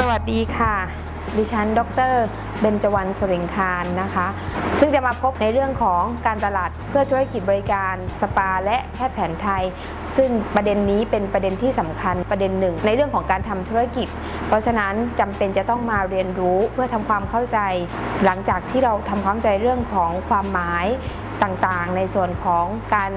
สวัสดีค่ะ ดิฉัน ดรเบญจวรรณสุริงคารนะคะ ซึ่งจะมาพบในเรื่องของการตลาดเพื่อธุรกิจบริการสปาและแพทย์แผนไทย ซึ่งประเด็นนี้เป็นประเด็นที่สำคัญประเด็นหนึ่ง ในเรื่องของการทำธุรกิจ เพราะฉะนั้นจำเป็นจะต้องมาเรียนรู้เพื่อทำความเข้าใจ หลังจากที่เราทำความเข้าใจเรื่องของความหมายต่างๆ ในส่วนของการ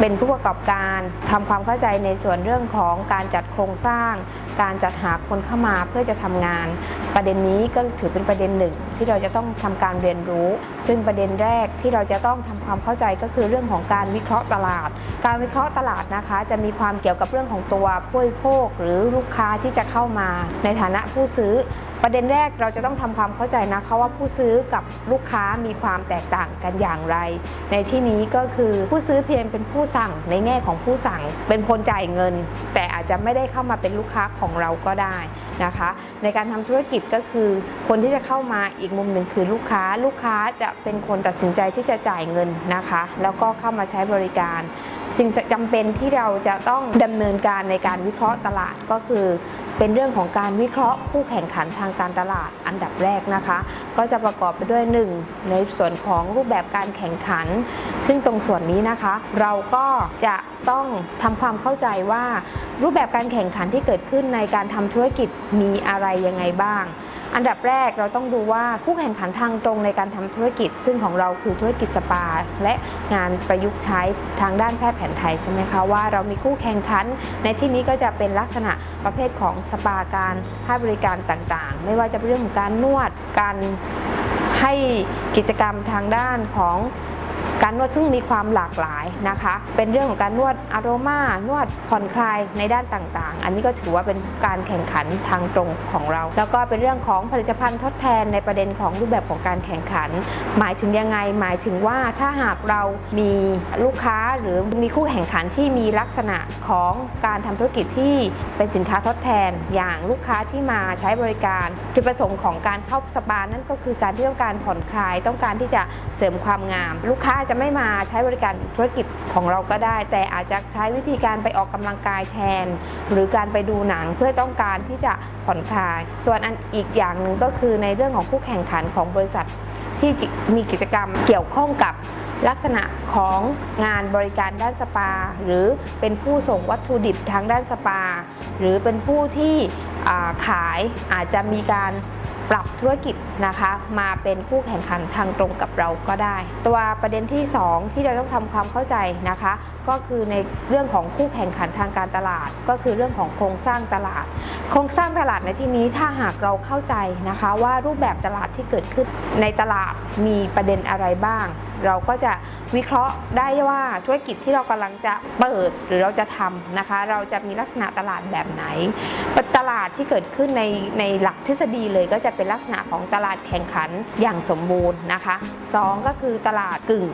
เป็นผู้ประกอบการทำความเข้าใจในส่วนเรื่องของการจัดโครงสร้าง การจัดหาคนเข้ามาเพื่อจะทำงาน ประเด็นนี้ก็ถือเป็นประเด็นหนึ่ง ที่เราจะต้องทำการเรียนรู้ ซึ่งประเด็นแรกที่เราจะต้องทำความเข้าใจก็คือเรื่องของการวิเคราะห์ตลาด การวิเคราะห์ตลาดนะคะ จะมีความเกี่ยวกับเรื่องของตัวผู้บริโภค หรือลูกค้าที่จะเข้ามาในฐานะผู้ซื้อประเด็นแรกเราจะต้องทำความเข้าใจนะคะว่าผู้ซื้อกับลูกค้ามีความแตกต่างกันอย่างไร ในที่นี้ก็คือผู้ซื้อเพียงเป็นผู้สั่งในแง่ของผู้สั่งเป็นคนจ่ายเงิน แต่ จจะไม่ได้เข้ามาเป็นลูกค้าของเราก็ได้นะคะ ในการทำธุรกิจก็คือ คนที่จะเข้ามาอีกมุมหนึ่งคือลูกค้า ลูกค้าจะเป็นคนตัดสินใจที่จะจ่ายเงินนะคะ แล้วก็เข้ามาใช้บริการ สิ่งจำเป็นที่เราจะต้องดำเนินการในการวิเคราะห์ตลาดก็คือ เป็นเรื่องของการวิเคราะห์ผู้แข่งขันทางการตลาดอันดับแรกนะคะ ก็จะประกอบไปด้วย 1 ในส่วนของรูปแบบการแข่งขัน ซึ่งตรงส่วนนี้นะคะ เราก็จะต้องทำความเข้าใจว่า รูปแบบการแข่งขันที่เกิดขึ้นในการทำธุรกิจมีอะไรยังไงบ้าง อันดับแรกเราต้องดูว่าคู่แข่งขันทางตรงในการทำธุรกิจ ซึ่งของเราคือธุรกิจสปา และงานประยุกต์ใช้ทางด้านแพทย์แผนไทยใช่ไหมคะว่าเรามีคู่แข่งขัน ในที่นี้ก็จะเป็นลักษณะประเภทของสปาการให้บริการต่างๆ ไม่ว่าจะเป็นเรื่องของการนวดการให้กิจกรรมทางด้านของ การนวดซึ่งมีความหลากหลายนะคะ เป็นเรื่องของการนวดอารมานวดผ่อนคลายในด้านต่างๆ อันนี้ก็ถือว่าเป็นการแข่งขันทางตรงของเรา แล้วก็เป็นเรื่องของผลิตภัณฑ์ทดแทนในประเด็นของรูปแบบของการแข่งขัน หมายถึงยังไง หมายถึงว่าถ้าหากเรามีลูกค้าหรือมีคู่แข่งขันที่มีลักษณะของการทำธุรกิจที่เป็นสินค้าทดแทน อย่างลูกค้าที่มาใช้บริการ จุดประสงค์ของการเข้าสปานั่นก็คือการที่ต้องการผ่อนคลาย ต้องการที่จะเสริมความงาม ลูกค้าาจจะไม่มาใช้บริการธุรกิจของเราก็ได้ แต่อาจจะใช้วิธีการไปออกกำลังกายแทน หรือการไปดูหนังเพื่อต้องการที่จะผ่อนคลาย ส่วนอันอีกอย่างหนึ่งก็คือในเรื่องของคู่แข่งขันของบริษัทที่มีกิจกรรมเกี่ยวข้องกับลักษณะของงานบริการด้านสปา หรือเป็นผู้ส่งวัตถุดิบทางด้านสปา หรือเป็นผู้ที่ขายอาจจะมีการ ปรับธุรกิจนะคะมาเป็นคู่แข่งขันทางตรงกับเราก็ได้ ตัวประเด็นที่ 2 ที่เราต้องทำความเข้าใจนะคะ ก็คือในเรื่องของคู่แข่งขันทางการตลาด ก็คือเรื่องของโครงสร้างตลาด โครงสร้างตลาดในที่นี้ถ้าหากเราเข้าใจนะคะ ว่ารูปแบบตลาดที่เกิดขึ้นในตลาดมีประเด็นอะไรบ้างเราก็จะวิเคราะห์ได้ว่าธุรกิจที่เรากำลังจะเปิดหรือเราจะทำนะคะ เราจะมีลักษณะตลาดแบบไหน ตลาดที่เกิดขึ้นในในหลักทฤษฎีเลยก็จะเป็นลักษณะของตลาดแข่งขันอย่างสมบูรณ์นะคะสองก็คือตลาดกึ่ง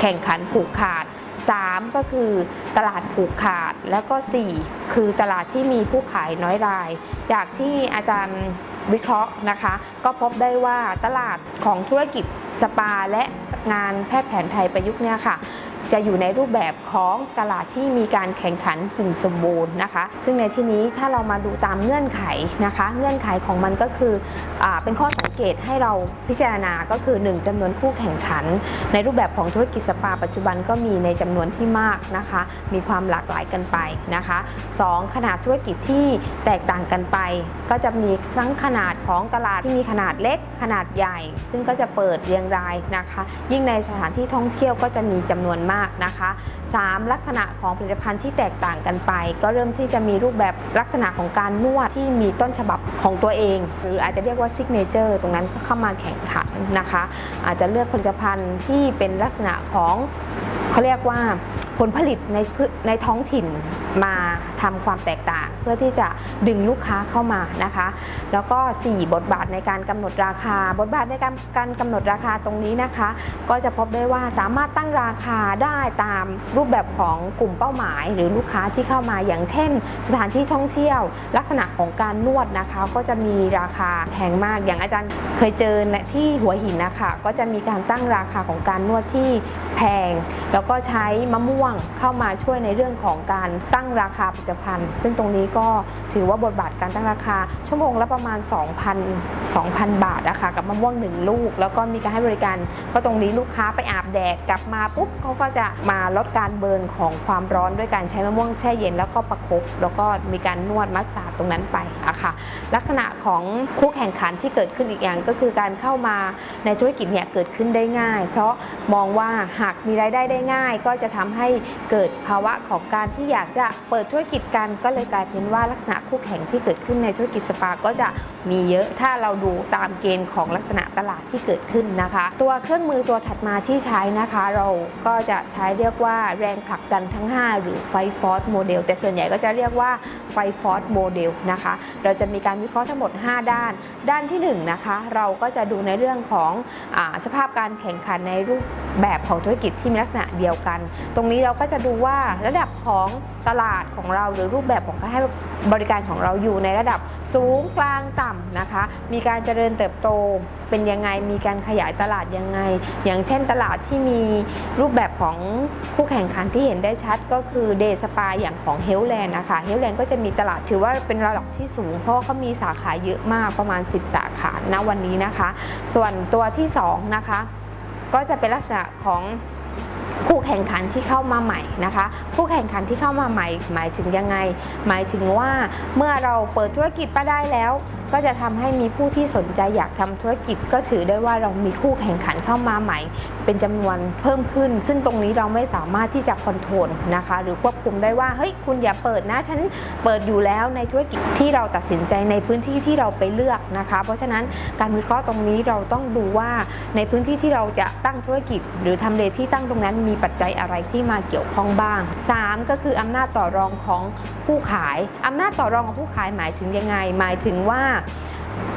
แข่งขันผูกขาด 3 ก็คือตลาดผูกขาด แล้วก็ 4 คือตลาดที่มีผู้ขายน้อยราย จากที่อาจารย์วิเคราะห์นะคะ ก็พบได้ว่าตลาดของธุรกิจสปาและ งานแพทย์แผนไทยประยุกต์เนี่ยค่ะ จะอยู่ในรูปแบบของตลาดที่มีการแข่งขันกึ่งสมบูรณ์นะคะ ซึ่งในที่นี้ถ้าเรามาดูตามเงื่อนไขนะคะ เงื่อนไขของมันก็คืออเป็นข้อสังเกตให้เราพิจารณาก็คือ 1จำนวนคู่แข่งขัน ในรูปแบบของธุรกิจสปาปัจจุบันก็มีในจำนวนที่มากนะคะ มีความหลากหลายกันไปนะคะ 2 ขนาดธุรกิจที่แตกต่างกันไป ก็จะมีทั้งขนาดของตลาดที่มีขนาดเล็กขนาดใหญ่ ซึ่งก็จะเปิดเรียงรายนะคะ ยิ่งในสถานที่ท่องเที่ยวก็จะมีจำนวนมากนะคะ 3. ลักษณะของผลิตภัณฑ์ที่แตกต่างกันไป ก็เริ่มที่จะมีรูปแบบลักษณะของการนวดที่มีต้นฉบับของตัวเอง หรืออาจจะเรียกว่า signature ตรงนั้นก็เข้ามาแข่งขันนะคะ อาจจะเลือกผลิตภัณฑ์ที่เป็นลักษณะของเขาเรียกว่าผลผลิตในในท้องถิ่นมาทำความแตกต่าง เพื่อที่จะดึงลูกค้าเข้ามานะคะ แล้วก็ 4 บทบาทในการกำหนดราคา บทบาทในการการกำหนดราคาตรงนี้นะคะ ก็จะพบได้ว่าสามารถตั้งราคาได้ตามรูปแบบของกลุ่มเป้าหมาย หรือลูกค้าที่เข้ามาอย่างเช่น สถานที่ท่องเที่ยว ลักษณะของการนวดนะคะ ก็จะมีราคาแพงมากอย่างอาจารย์เคยเจอที่หัวหินนะคะก็จะมีการตั้งราคาของการนวดที่แพง แล้วก็ใช้มะม่วงเข้ามาช่วยในเรื่องของการตั้งราคาาผลิตภัณฑ์ ซึ่งตรงนี้ก็ถือว่าบทบาทการตั้งราคา ชั่วโมงละประมาณ 2,000 2,000 บาทนะคะกับมะม่วงหนึ่งลูก แล้วก็มีการให้บริการเพราะตรงนี้ลูกค้าไปอาบแดดกลับมาปุ๊บเขาก็จะมาลดการเบิร์นของความร้อนด้วยการใช้มะม่วงแช่เย็นแล้วก็ประคบแล้วก็มีการนวดมัสซาตรงนั้นไปอะค่ะลักษณะของคู่แข่งขันที่เกิดขึ้นอีกอย่างก็คือการเข้ามาในธุรกิจเนี่ยเกิดขึ้นได้ง่าย เพราะมองว่าหากมีรายได้ได้ง่าย ก็จะทำให้เกิดภาวะของการที่อยากจะเปิดธุรกิจกันก็เลยกลายเป็นว่าลักษณะคู่แข่งที่เกิดขึ้นในธุรกิจสปาก็จะมีเยอะถ้าเราดูตามเกณฑ์ของลักษณะตลาดที่เกิดขึ้นนะคะ ตัวเครื่องมือตัวถัดมาที่ใช้นะคะ เราก็จะใช้เรียกว่าแรงผลักดันทั้ง 5 หรือ Five Forces Model แต่ส่วนใหญ่ก็จะเรียกว่าFive Forces Model นะคะเราจะมีการวิเคราะห์ทั้งหมด 5 ด้าน ด้านที่1นะคะเราก็จะดูในเรื่องของอสภาพการแข่งขันในรูปแบบของธุรกิจที่มีลักษณะเดียวกัน ตรงนี้เราก็จะดูว่าระดับของตลาดของเรา หรือรูปแบบของการให้บริการของเราอยู่ในระดับสูงกลางต่ำนะคะ มีการเจริญเติบโตเป็นยังไง มีการขยายตลาดยังไง อย่างเช่นตลาดที่มีรูปแบบของคู่แข่งขันที่เห็นได้ชัดก็คือเดสปาอย่างของเฮลแลนด์นะคะเฮลแลนด์ก็จะมีตลาดถือว่าเป็นระดับที่สูง เพราะเขามีสาขาเยอะมากประมาณ 10 สาขาณวันนี้นะคะ ส่วนตัวที่สองนะคะก็จะเป็นลักษณะของ คู่แข่งขันที่เข้ามาใหม่นะคะ คู่แข่งขันที่เข้ามาใหม่ หมายถึงยังไง หมายถึงว่าเมื่อเราเปิดธุรกิจมาได้แล้ว ก็จะทำให้มีผู้ที่สนใจอยากทำธุรกิจ ก็ถือได้ว่าเรามีคู่แข่งขันเข้ามาใหม่ เป็นจำนวนเพิ่มขึ้น ซึ่งตรงนี้เราไม่สามารถที่จะคอนโทรลนะคะ หรือควบคุมได้ว่าเฮ้ยคุณอย่าเปิดนะฉันเปิดอยู่แล้วในธุรกิจที่เราตัดสินใจในพื้นที่ที่เราไปเลือกนะคะ เพราะฉะนั้นการวิเคราะห์ตรงนี้เราต้องดูว่าในพื้นที่ที่เราจะตั้งธุรกิจ หรือทำเลที่ตั้งตรงนั้นมีปัจจัยอะไรที่มาเกี่ยวข้องบ้าง 3 ก็คืออำนาจต่อรองของผู้ขายอำนาจต่อรองของผู้ขายหมายถึงยังไง หมายถึงว่า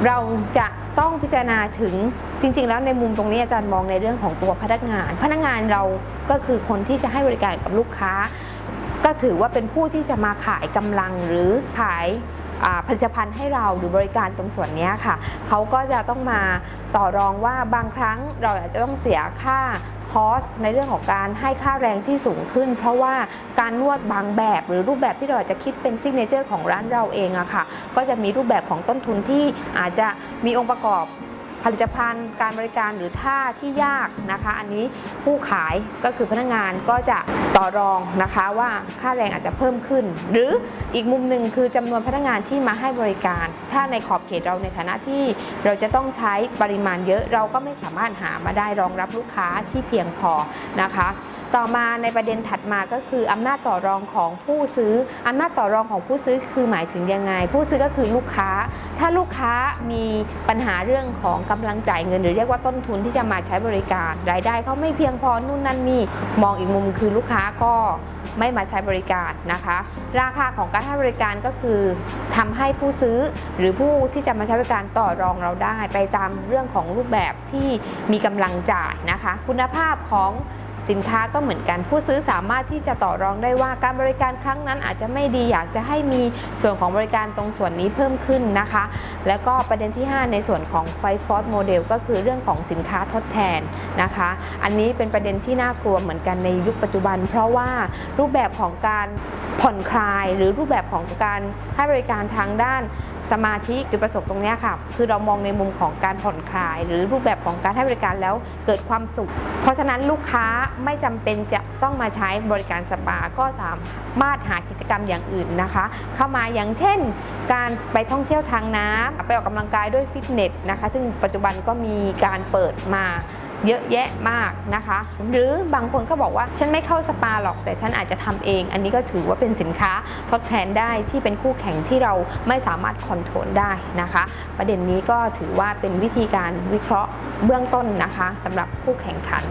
เราจะต้องพิจารณาถึงจริง ๆ แล้วในมุมตรงนี้อาจารย์มองในเรื่องของตัวพนักงาน พนักงานเราก็คือคนที่จะให้บริการกับลูกค้า ก็ถือว่าเป็นผู้ที่จะมาขายกำลังหรือขายผลิตภัณฑ์ให้เราหรือบริการตรงส่วนนี้ค่ะ เขาก็จะต้องมาต่อรองว่าบางครั้งเราอาจจะต้องเสียค่า cost ในเรื่องของการให้ค่าแรงที่สูงขึ้น เพราะว่าการนวดบางแบบหรือรูปแบบที่เราอาจจะคิดเป็น signature ของร้านเราเองอะค่ะก็จะมีรูปแบบของต้นทุนที่อาจจะมีองค์ประกอบ ผลิตภัณฑ์การบริการหรือท่าที่ยากนะคะ อันนี้ผู้ขายก็คือพนักงานก็จะต่อรองนะคะว่าค่าแรงอาจจะเพิ่มขึ้น หรืออีกมุมหนึ่งคือจำนวนพนักงานที่มาให้บริการ ถ้าในขอบเขตเราในฐานะที่เราจะต้องใช้ปริมาณเยอะเราก็ไม่สามารถหามาได้รองรับลูกค้าที่เพียงพอนะคะ ต่อมาในประเด็นถัดมาก็คืออำนาจต่อรองของผู้ซื้ออำนาจต่อรองของผู้ซื้อคือหมายถึงยังไง ผู้ซื้อก็คือลูกค้า ถ้าลูกค้ามีปัญหาเรื่องของกำลังจ่ายเงิน หรือเรียกว่าต้นทุนที่จะมาใช้บริการ รายได้เขาไม่เพียงพอนู่นนั่นนี่มองอีกมุมคือลูกค้าก็ไม่มาใช้บริการนะคะ ราคาของการให้บริการก็คือทำให้ผู้ซื้อหรือผู้ที่จะมาใช้บริการต่อรองเราได้ ไปตามเรื่องของรูปแบบที่มีกำลังจ่ายนะคะ คุณภาพของ สินค้าก็เหมือนกันผู้ซื้อสามารถที่จะต่อรองได้ว่าการบริการครั้งนั้นอาจจะไม่ดีอยากจะให้มีส่วนของบริการตรงส่วนนี้เพิ่มขึ้นนะคะ แล้วก็ประเด็นที่ 5 ในส่วนของ Five Force Model ก็คือเรื่องของสินค้าทดแทนนะคะ อันนี้เป็นประเด็นที่น่ากลัวเหมือนกันในยุคปัจจุบัน เพราะว่ารูปแบบของการ ผ่อนคลายหรือรูปแบบของการให้บริการทางด้านสปาที่จุดประสงค์ตรงนี้ค่ะ คือเรามองในมุมของการผ่อนคลาย หรือรูปแบบของการให้บริการแล้วเกิดความสุข เพราะฉะนั้นลูกค้าไม่จำเป็นจะต้องมาใช้บริการสปาก็สามารถหากิจกรรมอย่างอื่นนะคะ เข้ามาอย่างเช่น การไปท่องเที่ยวทางน้ำไปออกกำลังกายด้วยฟิตเนสนะคะ ซึ่งปัจจุบันก็มีการเปิดมา เยอะแยะมากนะคะ หรือบางคนก็บอกว่าฉันไม่เข้าสปาหรอกแต่ฉันอาจจะทำเอง อันนี้ก็ถือว่าเป็นสินค้าทดแทนได้ที่เป็นคู่แข่งที่เราไม่สามารถคอนโทรลได้นะคะ ประเด็นนี้ก็ถือว่าเป็นวิธีการวิเคราะห์เบื้องต้นนะคะสำหรับคู่แข่งขัน